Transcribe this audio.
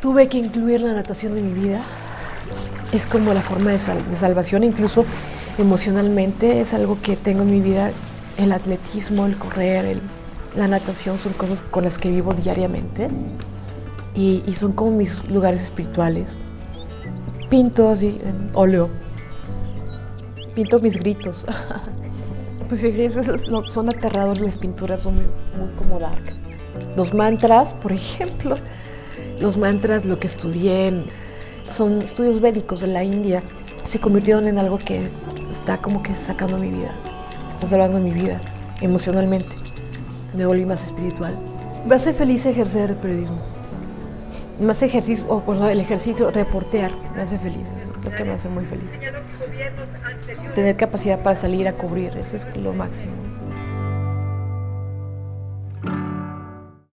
Tuve que incluir la natación en mi vida. Es como la forma de, sal- de salvación, incluso emocionalmente. Es algo que tengo en mi vida. El atletismo, el correr, la natación son cosas con las que vivo diariamente. Y, son como mis lugares espirituales. Pinto así en óleo. Pinto mis gritos. Pues sí, sí, son aterradores las pinturas, son muy, muy como dark. Los mantras, por ejemplo, los mantras, lo que estudié, son estudios védicos de la India, se convirtieron en algo que está como que sacando mi vida, está salvando mi vida emocionalmente. Me volví más espiritual. Me hace feliz ejercer el periodismo. Hace ejercicio, o el ejercicio, reportear, me hace feliz, es lo que me hace muy feliz. Tener capacidad para salir a cubrir, eso es lo máximo.